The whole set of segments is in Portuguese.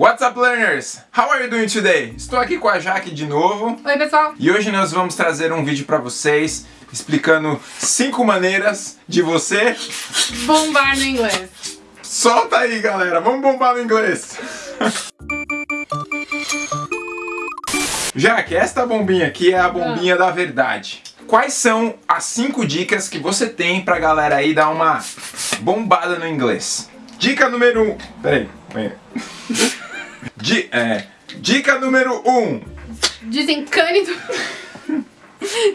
What's up, learners? How are you doing today? Estou aqui com a Jaque de novo. Oi, pessoal. E hoje nós vamos trazer um vídeo para vocês explicando cinco maneiras de você bombar no inglês. Solta aí, galera. Vamos bombar no inglês. Jaque, esta bombinha aqui é a bombinha ah. da verdade. Quais são as cinco dicas que você tem pra galera aí dar uma bombada no inglês? Dica número um. Peraí, peraí. Di, é, dica número 1. Um. Desencane do...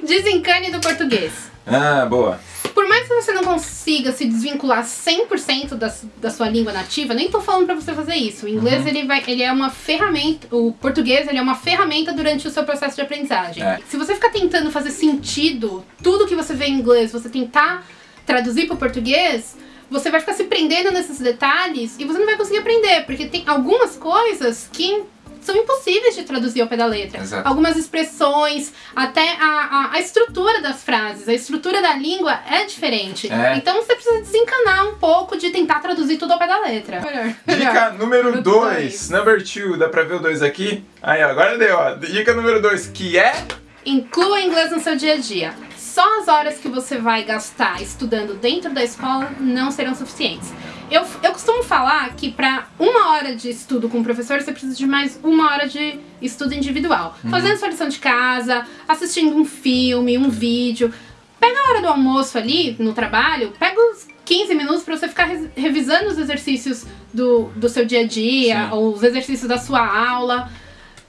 Desencane do português. Ah, boa. Por mais que você não consiga se desvincular 100% da, da sua língua nativa, nem tô falando pra você fazer isso. O inglês, uhum. ele, vai, ele é uma ferramenta, o português, ele é uma ferramenta durante o seu processo de aprendizagem. É. Se você ficar tentando fazer sentido tudo que você vê em inglês, você tentar traduzir pro português, você vai ficar se prendendo nesses detalhes e você não vai conseguir aprender, porque tem algumas coisas que são impossíveis de traduzir ao pé da letra. Exato. Algumas expressões, até a, a, a, estrutura das frases, a estrutura da língua é diferente. É. Então você precisa desencanar um pouco de tentar traduzir tudo ao pé da letra. Dica número 2, number 2, dá pra ver o 2 aqui? Aí, agora deu, ó. Dica número 2, que é... Inclua inglês no seu dia a dia só as horas que você vai gastar estudando dentro da escola não serão suficientes. Eu, eu costumo falar que para uma hora de estudo com o professor, você precisa de mais uma hora de estudo individual. Uhum. Fazendo sua lição de casa, assistindo um filme, um vídeo. Pega a hora do almoço ali, no trabalho, pega os 15 minutos para você ficar revisando os exercícios do, do seu dia a dia, Sim. ou os exercícios da sua aula.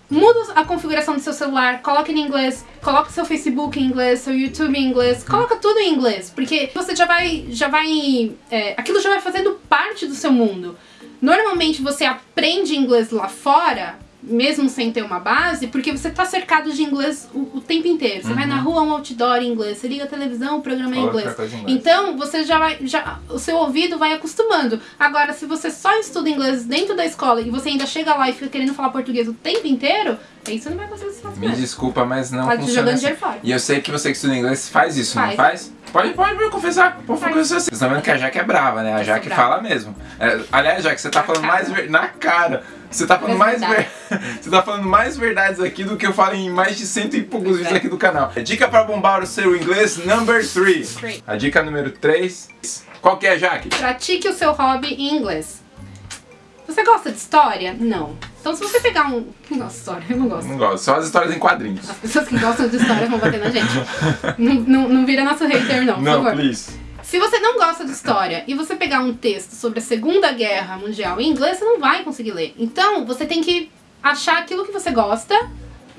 Muda a configuração do seu celular, coloca em inglês, coloca seu Facebook em inglês, seu YouTube em inglês, coloca tudo em inglês, porque você já vai, já vai, é, aquilo já vai fazendo parte do seu mundo. Normalmente você aprende inglês lá fora mesmo sem ter uma base, porque você tá cercado de inglês o, o tempo inteiro. Você uhum. vai na rua, um outdoor em inglês, você liga a televisão, o programa é em inglês. Então, você já vai, já, o seu ouvido vai acostumando. Agora, se você só estuda inglês dentro da escola e você ainda chega lá e fica querendo falar português o tempo inteiro, aí você não vai conseguir se fazer. Me desculpa, mas não tá funciona assim. E eu sei que você que estuda inglês faz isso, faz. não faz? Pode, pode me confessar, pode confessar assim. Vocês estão vendo que a Jaque é brava, né? A Jaque fala mesmo. É, aliás, Jaque, você tá na falando cara. mais na cara. Você tá falando mais ver... Você tá falando mais verdades aqui do que eu falo em mais de cento e poucos vídeos aqui do canal. Dica pra bombar o seu inglês number 3. A dica número 3. Qual que é, Jaque? Pratique o seu hobby em inglês. Você gosta de história? Não. Então se você pegar um... Quem gosta de história? Eu não gosto. Não gosto. Só as histórias em quadrinhos. As pessoas que gostam de história vão bater na gente. não, não, não vira nosso hater não, por não, favor. please. Se você não gosta de história e você pegar um texto sobre a Segunda Guerra Mundial em inglês, você não vai conseguir ler. Então, você tem que achar aquilo que você gosta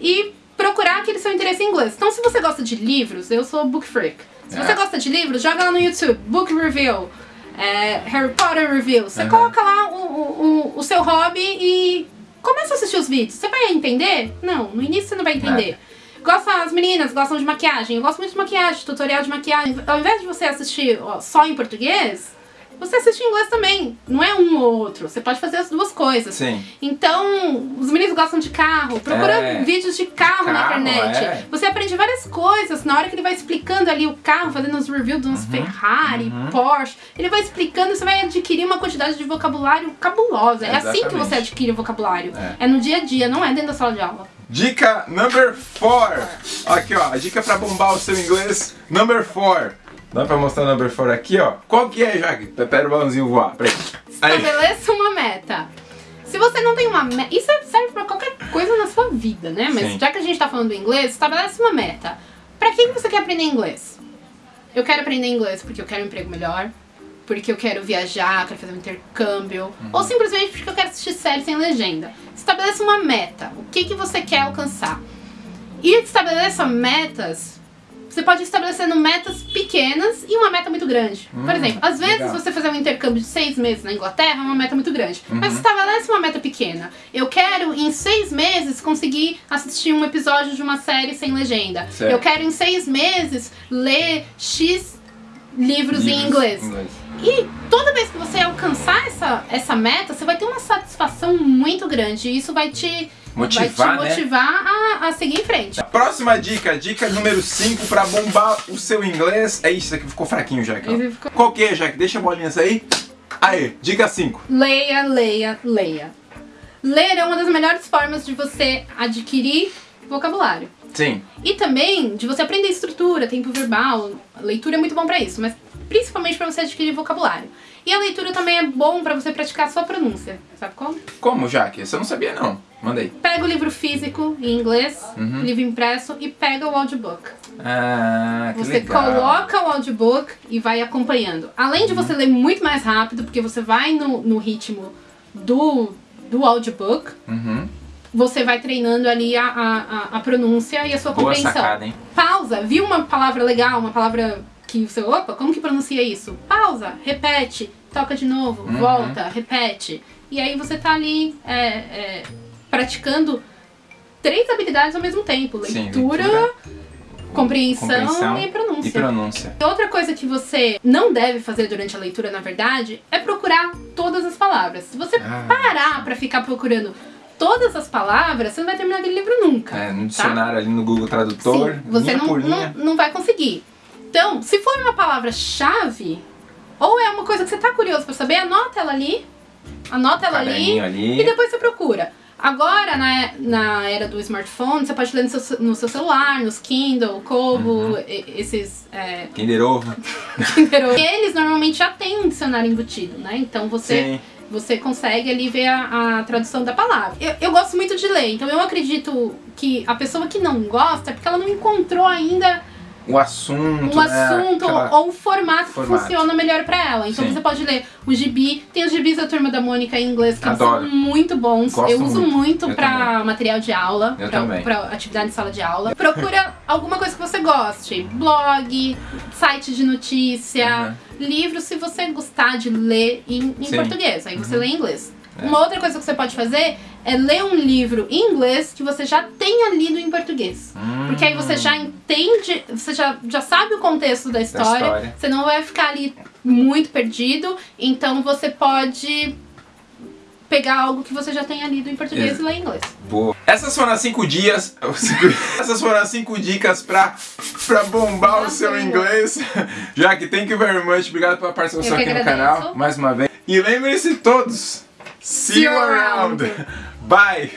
e procurar aquele seu interesse em inglês. Então, se você gosta de livros, eu sou book freak. Se é. você gosta de livros, joga lá no YouTube, Book Review, é, Harry Potter Review. Você uhum. coloca lá o, o, o, seu hobby e começa a assistir os vídeos. Você vai entender? Não, no início você não vai entender. É. Gosta, as meninas gostam de maquiagem. Eu gosto muito de maquiagem, tutorial de maquiagem. Ao invés de você assistir ó, só em português, você assiste em inglês também. Não é um ou outro. Você pode fazer as duas coisas. Sim. Então, os meninos gostam de carro. Procura é. vídeos de carro, carro, na internet. É. Você aprende várias coisas. Na hora que ele vai explicando ali o carro, fazendo os reviews de uns uhum. Ferrari, uhum. Porsche, ele vai explicando, você vai adquirir uma quantidade de vocabulário cabulosa. É, é assim que você adquire o vocabulário. É. é no dia a dia, não é dentro da sala de aula. Dica number 4. Aqui, ó. A dica pra bombar o seu inglês, number 4. Dá pra mostrar o number 4 aqui, ó. Qual que é, Jaque? Pera o balãozinho voar. Peraí. Estabeleça uma meta. Se você não tem uma meta... Isso serve pra qualquer coisa na sua vida, né? Mas Sim. já que a gente tá falando do inglês, estabelece uma meta. Pra que você quer aprender inglês? Eu quero aprender inglês porque eu quero um emprego melhor, porque eu quero viajar, quero fazer um intercâmbio, uhum. ou simplesmente porque eu quero assistir séries sem legenda. Estabeleça uma meta, o que, que você quer alcançar. E estabeleça metas, você pode estabelecer metas pequenas e uma meta muito grande. Por hum, exemplo, às vezes legal. você fazer um intercâmbio de seis meses na Inglaterra é uma meta muito grande. Uhum. Mas estabelece uma meta pequena. Eu quero em seis meses conseguir assistir um episódio de uma série sem legenda. Certo. Eu quero em seis meses ler X livros, livros em inglês. inglês. E toda vez que você alcançar essa, essa meta, você vai ter uma satisfação muito grande. E isso vai te motivar, vai te motivar né? a, a, seguir em frente. próxima dica, dica número 5 pra bombar o seu inglês. É isso, aqui ficou fraquinho, Jack. Ficou... Qual que é, Jack? Deixa a bolinha aí. Aí, dica 5. Leia, leia, leia. ler é uma das melhores formas de você adquirir vocabulário. Sim. E também de você aprender estrutura, tempo verbal. A leitura é muito bom pra isso, mas principalmente pra você adquirir vocabulário. E a leitura também é bom pra você praticar a sua pronúncia. Sabe como? Como, Jaque? Você não sabia, não. Mandei. Pega o livro físico em inglês, Uhum. livro impresso, e pega o audiobook. Ah, que Você legal. coloca o audiobook e vai acompanhando. Além de você ler muito mais rápido, porque você vai no, no ritmo do, do audiobook, Uhum. Você vai treinando ali a, a, a- pronúncia e a sua Boa compreensão. sacada, hein? Pausa, viu uma palavra legal, uma palavra que você, opa, como que pronuncia isso? Pausa, repete, toca de novo, Uhum. volta, repete. E aí você tá ali é, é, praticando três habilidades ao mesmo tempo: Sim, leitura, leitura, compreensão, compreensão e pronúncia. E pronúncia. Outra coisa que você não deve fazer durante a leitura, na verdade, é procurar todas as palavras. Se você Ah. parar pra ficar procurando todas as palavras, você não vai terminar aquele livro nunca. É, no tá? dicionário ali no Google Tradutor, Sim, você não, não, não vai conseguir. Então, se for uma palavra-chave, ou é uma coisa que você tá curioso pra saber, anota ela ali. Anota ela ali, ali. e depois você procura. Agora, na, na era do smartphone, você pode ler no seu, no seu celular, nos Kindle, Kobo, Uhum. esses é, Kinder Ovo. Kinder Ovo. Eles normalmente já têm um dicionário embutido, né? Então você, Sim. você consegue ali ver a, a tradução da palavra. Eu, eu gosto muito de ler, então eu acredito que a pessoa que não gosta é porque ela não encontrou ainda O assunto, o né? assunto Aquela- ou o formato, Formato. que funciona melhor pra ela. Então Sim. você pode ler o gibi, tem os gibis da Turma da Mônica em inglês que Adoro. são muito bons. Gosto eu uso muito. muito, pra material de aula, Eu pra, também. pra atividade de sala de aula. Procura alguma coisa que você goste. Blog, site de notícia, livro se você gostar de ler em, em português. Aí você Uhum. lê em inglês. É. Uma outra coisa que você pode fazer é ler um livro em inglês que você já tenha lido em português. Hum. Porque aí você já entende, você já, já sabe o contexto da história, história. você não vai ficar ali muito perdido, então você pode pegar algo que você já tenha lido em português Ex- e ler em inglês. Boa. Essas foram as cinco dias. Essas foram as cinco dicas pra, pra bombar o seu inglês. Jaque, thank you very much. Obrigado pela participação que aqui no agradeço. canal. Mais uma vez. E lembrem-se todos. See you you around. around. Bye.